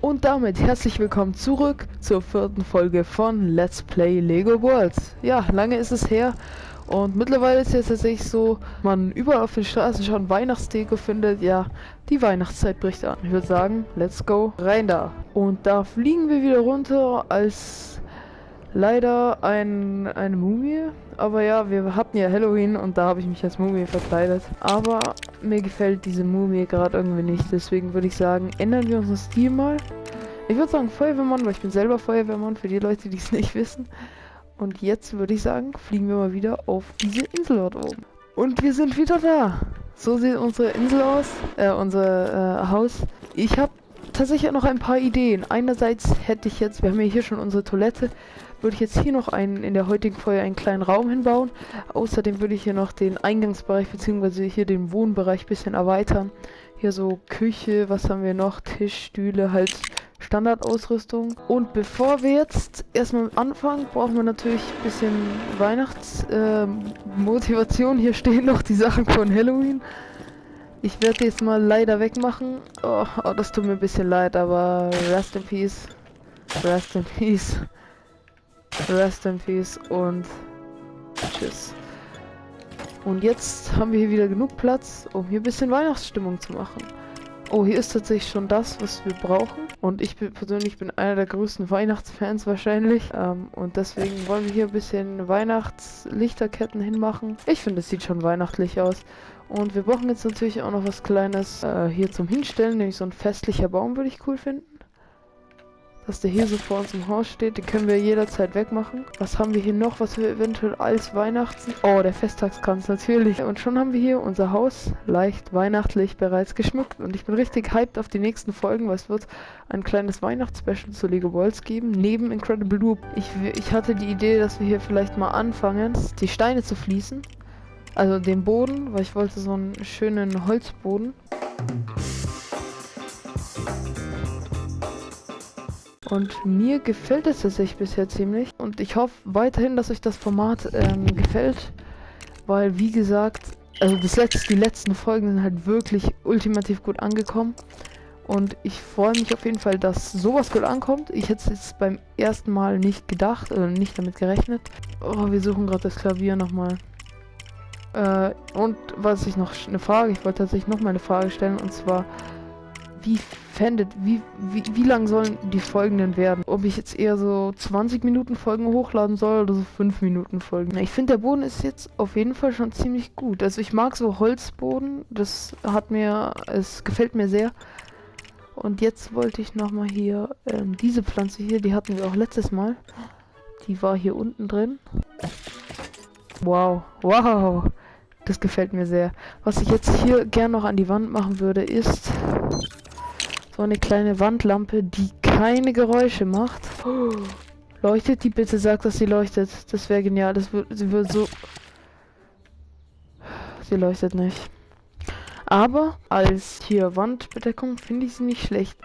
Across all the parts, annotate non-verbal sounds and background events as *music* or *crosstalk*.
Und damit herzlich willkommen zurück zur vierten Folge von Let's Play Lego Worlds. Ja, lange ist es her und mittlerweile ist es tatsächlich so, man überall auf den Straßen schon Weihnachtsdeko findet. Ja, die Weihnachtszeit bricht an. Ich würde sagen, let's go rein da. Und da fliegen wir wieder runter als leider ein, eine Mumie. Aber ja, wir hatten ja Halloween und da habe ich mich als Mumie verkleidet. Aber mir gefällt diese Mumie gerade irgendwie nicht. Deswegen würde ich sagen, ändern wir unseren Stil mal. Ich würde sagen Feuerwehrmann, weil ich bin selber Feuerwehrmann, für die Leute, die es *laughs* nicht wissen. Und jetzt würde ich sagen, fliegen wir mal wieder auf diese Insel dort oben. Und wir sind wieder da. So sieht unsere Insel aus, äh, unser äh, Haus. Ich habe tatsächlich noch ein paar Ideen. Einerseits hätte ich jetzt, wir haben ja hier schon unsere Toilette, würde ich jetzt hier noch einen in der heutigen Folge einen kleinen Raum hinbauen. Außerdem würde ich hier noch den Eingangsbereich bzw. hier den Wohnbereich bisschen erweitern. Hier so Küche, was haben wir noch? Tisch, Stühle, halt Standardausrüstung. Und bevor wir jetzt erstmal anfangen, brauchen wir natürlich ein bisschen Weihnachtsmotivation. Äh, hier stehen noch die Sachen von Halloween. Ich werde jetzt mal leider wegmachen. Oh, oh, das tut mir ein bisschen leid, aber rest in peace. Rest in peace. Rest in Peace und tschüss. Und jetzt haben wir hier wieder genug Platz, um hier ein bisschen Weihnachtsstimmung zu machen. Oh, hier ist tatsächlich schon das, was wir brauchen. Und ich bin, persönlich bin einer der größten Weihnachtsfans wahrscheinlich. Ähm, und deswegen wollen wir hier ein bisschen Weihnachtslichterketten hinmachen. Ich finde, es sieht schon weihnachtlich aus. Und wir brauchen jetzt natürlich auch noch was Kleines äh, hier zum Hinstellen. Nämlich so ein festlicher Baum würde ich cool finden dass der hier so vor uns im Haus steht. Den können wir jederzeit wegmachen. Was haben wir hier noch, was wir eventuell als Weihnachten... Oh, der Festtagskranz natürlich. Und schon haben wir hier unser Haus leicht weihnachtlich bereits geschmückt. Und ich bin richtig hyped auf die nächsten Folgen, weil es wird ein kleines Weihnachtsspecial zu Lego Worlds geben. Neben Incredible Loop. Ich, ich hatte die Idee, dass wir hier vielleicht mal anfangen, die Steine zu fließen. Also den Boden, weil ich wollte so einen schönen Holzboden. Und mir gefällt es tatsächlich bisher ziemlich. Und ich hoffe weiterhin, dass euch das Format ähm, gefällt. Weil, wie gesagt, also das letzte, die letzten Folgen sind halt wirklich ultimativ gut angekommen. Und ich freue mich auf jeden Fall, dass sowas gut ankommt. Ich hätte es jetzt beim ersten Mal nicht gedacht oder nicht damit gerechnet. Oh, wir suchen gerade das Klavier nochmal. Äh, und was ich noch eine Frage, ich wollte tatsächlich noch mal eine Frage stellen und zwar, wie fändet, wie, wie, wie lang sollen die folgenden werden? Ob ich jetzt eher so 20 Minuten Folgen hochladen soll oder so 5 Minuten Folgen. Ich finde, der Boden ist jetzt auf jeden Fall schon ziemlich gut. Also ich mag so Holzboden, das hat mir, es gefällt mir sehr. Und jetzt wollte ich nochmal hier, ähm, diese Pflanze hier, die hatten wir auch letztes Mal. Die war hier unten drin. Wow, wow. Das gefällt mir sehr. Was ich jetzt hier gern noch an die Wand machen würde, ist so eine kleine Wandlampe, die keine Geräusche macht. Leuchtet die bitte? Sagt, dass sie leuchtet. Das wäre genial. Das wird, sie wird so... Sie leuchtet nicht. Aber als hier Wandbedeckung finde ich sie nicht schlecht.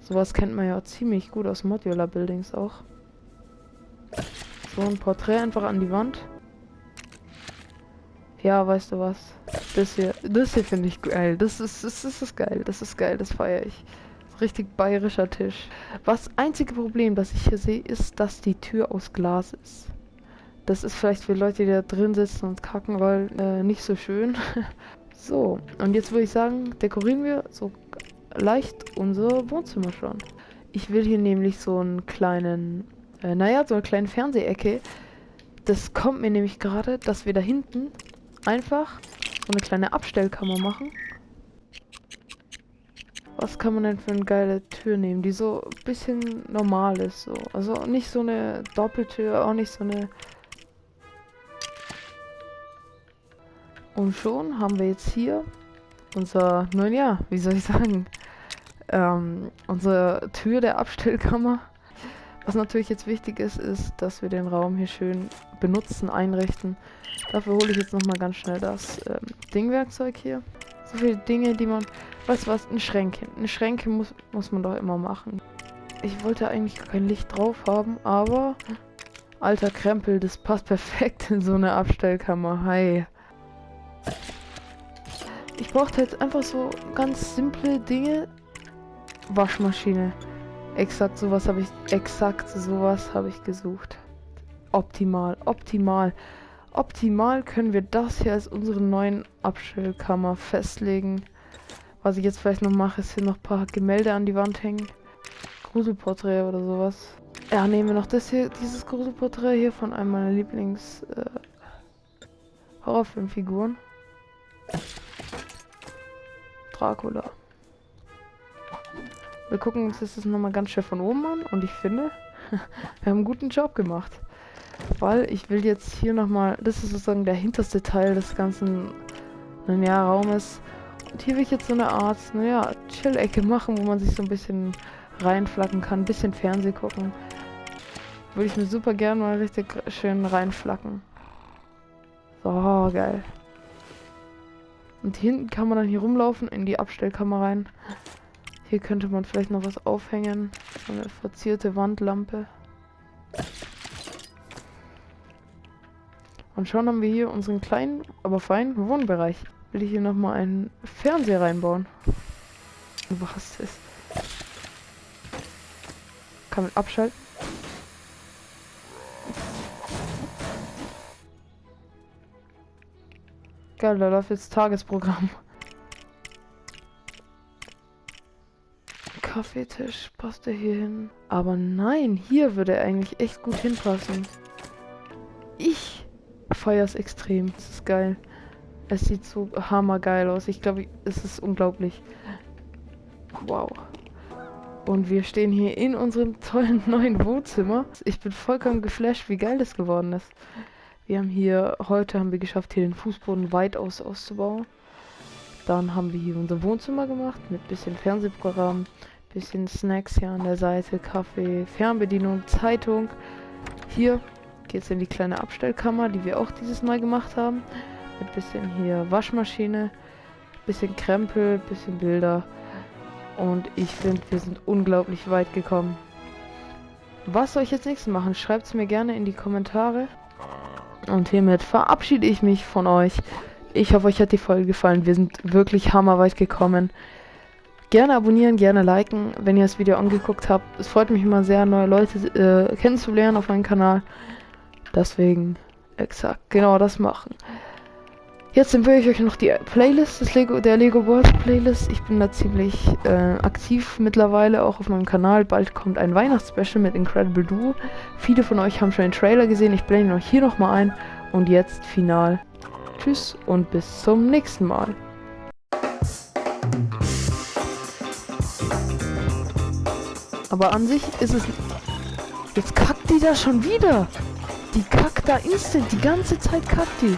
Sowas kennt man ja ziemlich gut aus Modular Buildings auch. So ein Porträt einfach an die Wand. Ja, weißt du was? Das hier, das hier finde ich geil. Das ist, das das ist geil. Das ist geil, das feiere ich. Richtig bayerischer Tisch. Was einzige Problem, das ich hier sehe, ist, dass die Tür aus Glas ist. Das ist vielleicht für Leute, die da drin sitzen und kacken wollen, äh, nicht so schön. *laughs* so, und jetzt würde ich sagen, dekorieren wir so leicht unser Wohnzimmer schon. Ich will hier nämlich so einen kleinen, äh, naja, so eine kleine Fernsehecke. Das kommt mir nämlich gerade, dass wir da hinten einfach so eine kleine Abstellkammer machen. Was kann man denn für eine geile Tür nehmen, die so ein bisschen normal ist, so. Also nicht so eine Doppeltür, auch nicht so eine... Und schon haben wir jetzt hier unser, nun ja, wie soll ich sagen, ähm, unsere Tür der Abstellkammer. Was natürlich jetzt wichtig ist, ist, dass wir den Raum hier schön benutzen, einrichten. Dafür hole ich jetzt nochmal ganz schnell das ähm, Dingwerkzeug hier. So viele Dinge, die man... Weißt du was? Ein Schränkchen. Ein Schränke muss, muss man doch immer machen. Ich wollte eigentlich kein Licht drauf haben, aber... Alter Krempel, das passt perfekt in so eine Abstellkammer. Hi. Ich brauchte jetzt einfach so ganz simple Dinge, Waschmaschine. Exakt sowas habe ich, exakt sowas habe ich gesucht. Optimal, optimal. Optimal können wir das hier als unseren neuen Abstellkammer festlegen. Was ich jetzt vielleicht noch mache, ist hier noch ein paar Gemälde an die Wand hängen. Gruselporträt oder sowas. Ja, nehmen wir noch das hier, dieses Gruselporträt hier von einem meiner Lieblings äh, Horrorfilmfiguren. Dracula. Wir gucken uns das nochmal ganz schön von oben an und ich finde, *laughs* wir haben einen guten Job gemacht. Weil ich will jetzt hier nochmal, das ist sozusagen der hinterste Teil des ganzen naja, Raumes. Und hier will ich jetzt so eine Art, naja, Chill-Ecke machen, wo man sich so ein bisschen reinflacken kann, ein bisschen Fernseh gucken. Würde ich mir super gern mal richtig schön reinflacken. So, geil. Und hinten kann man dann hier rumlaufen in die Abstellkammer rein. Hier könnte man vielleicht noch was aufhängen. So eine verzierte Wandlampe. Und schon haben wir hier unseren kleinen, aber feinen Wohnbereich. Will ich hier nochmal einen Fernseher reinbauen. Was ist? Kann man abschalten? Geil, da läuft jetzt Tagesprogramm. Kaffeetisch passt er hier hin. Aber nein, hier würde er eigentlich echt gut hinpassen. Ich feiere es extrem. Das ist geil. Es sieht so hammergeil aus. Ich glaube, es ist unglaublich. Wow. Und wir stehen hier in unserem tollen *laughs* neuen Wohnzimmer. Ich bin vollkommen geflasht, wie geil das geworden ist. Wir haben hier, heute haben wir geschafft, hier den Fußboden weitaus auszubauen. Dann haben wir hier unser Wohnzimmer gemacht mit bisschen Fernsehprogramm, bisschen Snacks hier an der Seite, Kaffee, Fernbedienung, Zeitung. Hier geht es in die kleine Abstellkammer, die wir auch dieses Mal gemacht haben. Mit bisschen hier Waschmaschine, bisschen Krempel, bisschen Bilder. Und ich finde, wir sind unglaublich weit gekommen. Was soll ich jetzt nächstes machen? Schreibt es mir gerne in die Kommentare. Und hiermit verabschiede ich mich von euch. Ich hoffe, euch hat die Folge gefallen. Wir sind wirklich hammerweit gekommen. Gerne abonnieren, gerne liken, wenn ihr das Video angeguckt habt. Es freut mich immer sehr, neue Leute äh, kennenzulernen auf meinem Kanal. Deswegen exakt genau das machen. Jetzt empfehle ich euch noch die Playlist des Lego, der Lego World Playlist. Ich bin da ziemlich äh, aktiv mittlerweile auch auf meinem Kanal. Bald kommt ein Weihnachtsspecial mit Incredible Duo. Viele von euch haben schon den Trailer gesehen. Ich blende ihn euch hier nochmal ein. Und jetzt final. Tschüss und bis zum nächsten Mal. Aber an sich ist es... Jetzt kackt die da schon wieder. Die kackt da instant, die ganze Zeit kackt die.